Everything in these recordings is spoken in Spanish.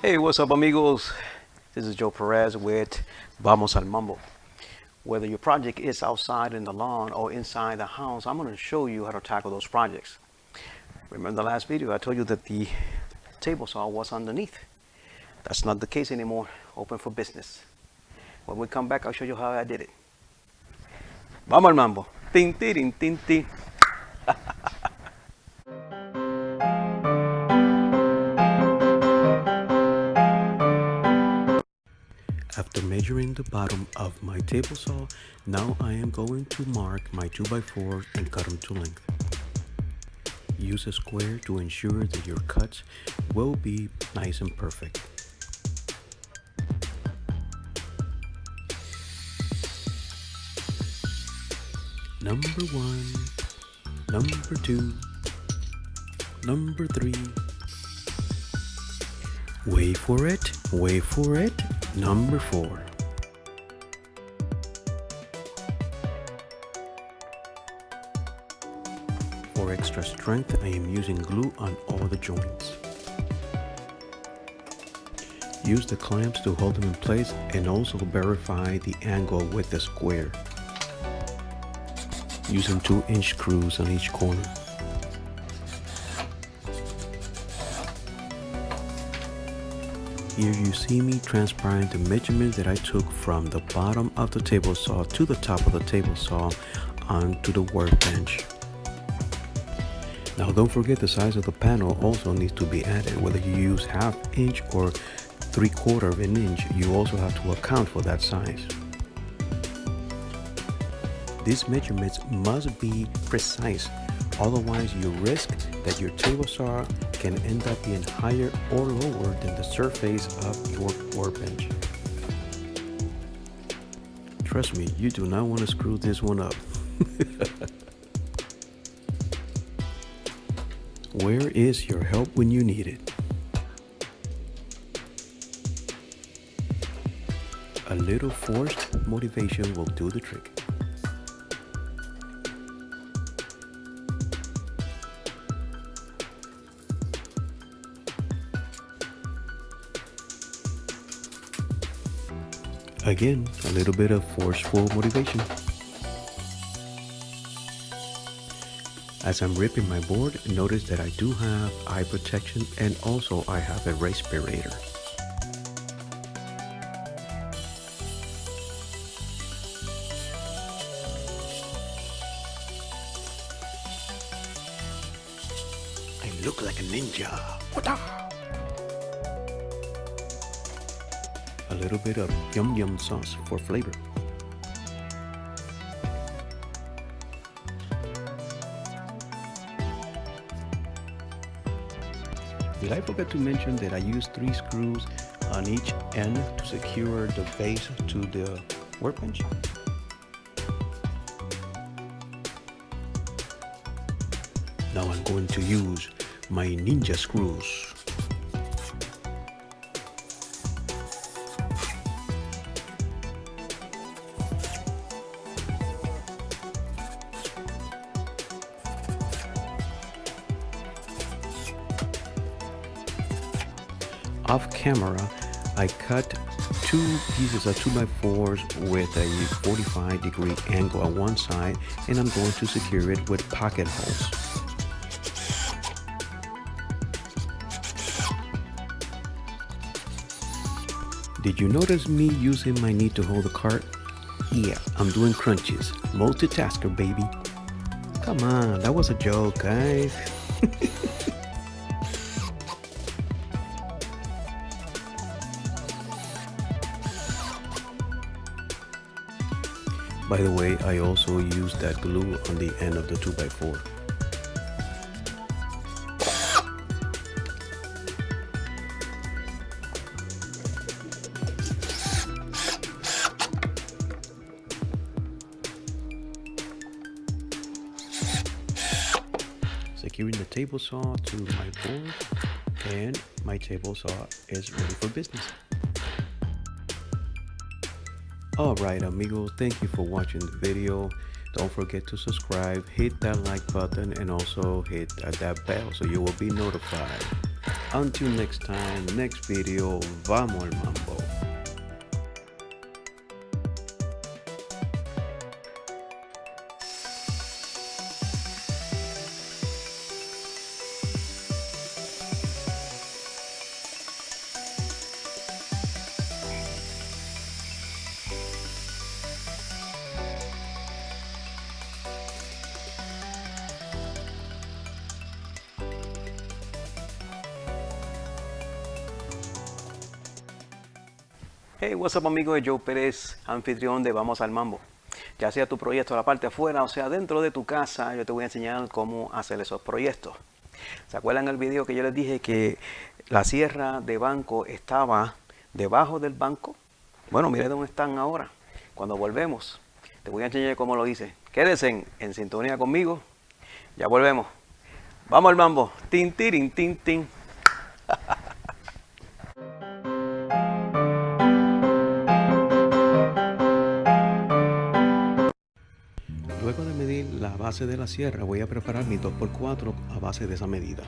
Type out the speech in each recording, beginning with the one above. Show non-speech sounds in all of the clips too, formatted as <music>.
Hey, what's up amigos? This is Joe Perez with Vamos al Mambo. Whether your project is outside in the lawn or inside the house, I'm going to show you how to tackle those projects. Remember the last video, I told you that the table saw was underneath. That's not the case anymore. Open for business. When we come back, I'll show you how I did it. Vamos al mambo. Tin, tin. <laughs> After measuring the bottom of my table saw, now I am going to mark my 2x4 and cut them to length. Use a square to ensure that your cuts will be nice and perfect. Number one, number two, number three. Wait for it, wait for it, number four. For extra strength, I am using glue on all the joints. Use the clamps to hold them in place and also verify the angle with the square. Using 2 inch screws on each corner. Here you see me transparent the measurements that I took from the bottom of the table saw to the top of the table saw onto the workbench. Now don't forget the size of the panel also needs to be added. Whether you use half inch or three quarter of an inch, you also have to account for that size. These measurements must be precise, otherwise you risk that your table saw can end up being higher or lower than the surface of your workbench. Trust me, you do not want to screw this one up. <laughs> Where is your help when you need it? A little forced motivation will do the trick. Again, a little bit of forceful motivation. As I'm ripping my board, notice that I do have eye protection and also I have a respirator. I look like a ninja. A little bit of yum yum sauce for flavor. Did I forget to mention that I use three screws on each end to secure the base to the workbench? Now I'm going to use my ninja screws. Off camera, I cut two pieces of 2x4s with a 45 degree angle on one side and I'm going to secure it with pocket holes. Did you notice me using my knee to hold the cart? Yeah, I'm doing crunches. Multitasker, baby. Come on, that was a joke, guys. <laughs> By the way, I also used that glue on the end of the 2x4. Securing the table saw to my board and my table saw is ready for business. Alright amigos, thank you for watching the video. Don't forget to subscribe, hit that like button and also hit that bell so you will be notified. Until next time, next video, vamos al Hey, what's up amigos, Joe Pérez, anfitrión de Vamos al Mambo. Ya sea tu proyecto la parte afuera o sea dentro de tu casa, yo te voy a enseñar cómo hacer esos proyectos. ¿Se acuerdan el video que yo les dije que la sierra de banco estaba debajo del banco? Bueno, mire dónde están ahora. Cuando volvemos, te voy a enseñar cómo lo hice. Quédense en, en sintonía conmigo. Ya volvemos. Vamos al mambo. Tin, tirin, tin, tin. Base de la sierra voy a preparar mi 2x4 a base de esa medida.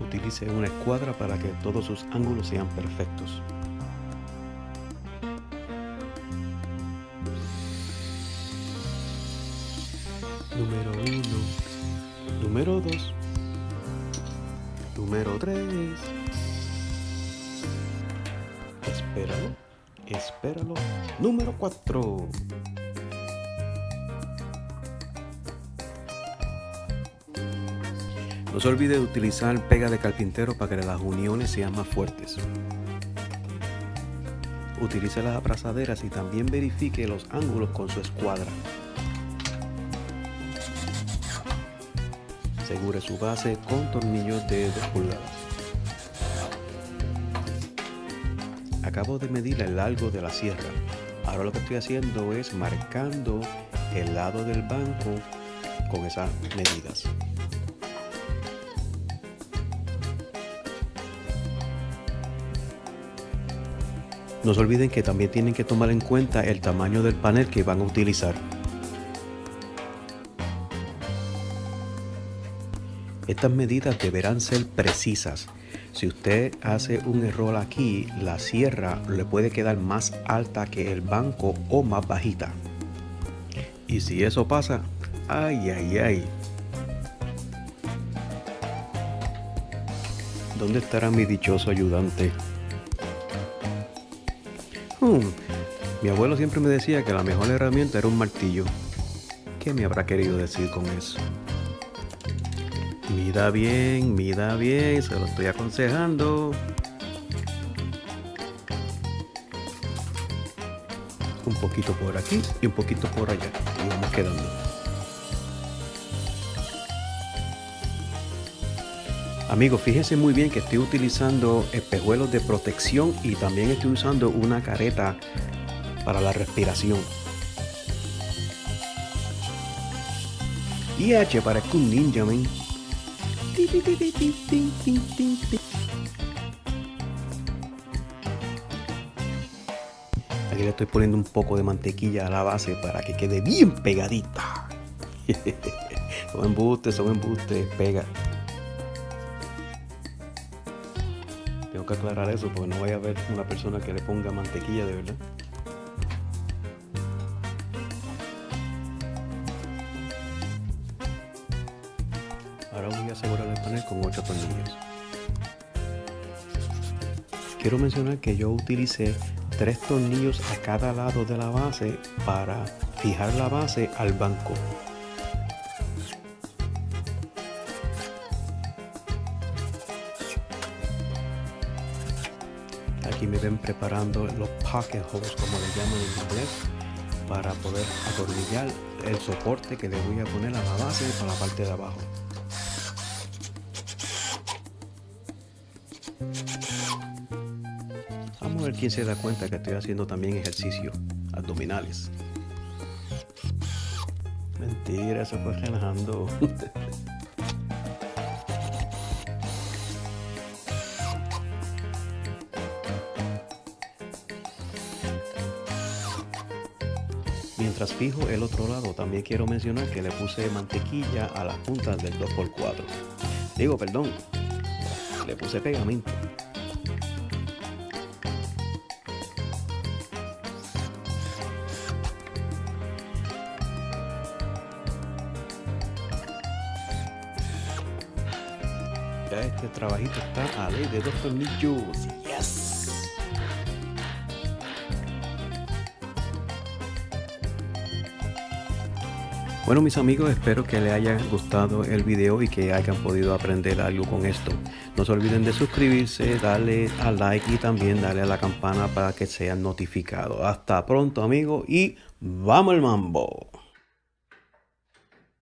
Utilice una escuadra para que todos sus ángulos sean perfectos. Número 1, número 2, número 3. Número 4. No se olvide de utilizar pega de carpintero para que las uniones sean más fuertes. Utilice las abrazaderas y también verifique los ángulos con su escuadra. Asegure su base con tornillos de 2 pulgadas. acabo de medir el largo de la sierra. Ahora lo que estoy haciendo es marcando el lado del banco con esas medidas. No se olviden que también tienen que tomar en cuenta el tamaño del panel que van a utilizar. Estas medidas deberán ser precisas si usted hace un error aquí, la sierra le puede quedar más alta que el banco o más bajita. Y si eso pasa, ay, ay, ay. ¿Dónde estará mi dichoso ayudante? Hmm, mi abuelo siempre me decía que la mejor herramienta era un martillo. ¿Qué me habrá querido decir con eso? Mida bien, mida bien, se lo estoy aconsejando. Un poquito por aquí y un poquito por allá. Y vamos quedando. Amigos, fíjense muy bien que estoy utilizando espejuelos de protección y también estoy usando una careta para la respiración. Y H, parezco un ninja, men. Aquí le estoy poniendo un poco de mantequilla a la base para que quede bien pegadita. <laughs> son embustes, son embustes, pega. Tengo que aclarar eso porque no vaya a haber una persona que le ponga mantequilla de verdad. Panel con 8 tornillos. Quiero mencionar que yo utilicé 3 tornillos a cada lado de la base para fijar la base al banco. Aquí me ven preparando los pocket holes como le llaman en inglés para poder atornillar el soporte que le voy a poner a la base para la parte de abajo. Vamos a ver quién se da cuenta que estoy haciendo también ejercicio abdominales. Mentira, eso fue relajando. Mientras fijo el otro lado, también quiero mencionar que le puse mantequilla a las puntas del 2x4. Digo, perdón, le puse pegamento. Ya este trabajito está a ley de dos tornillos. Yes. Bueno mis amigos, espero que les haya gustado el video y que hayan podido aprender algo con esto. No se olviden de suscribirse, darle a like y también darle a la campana para que sean notificados. Hasta pronto amigos y ¡vamos el mambo!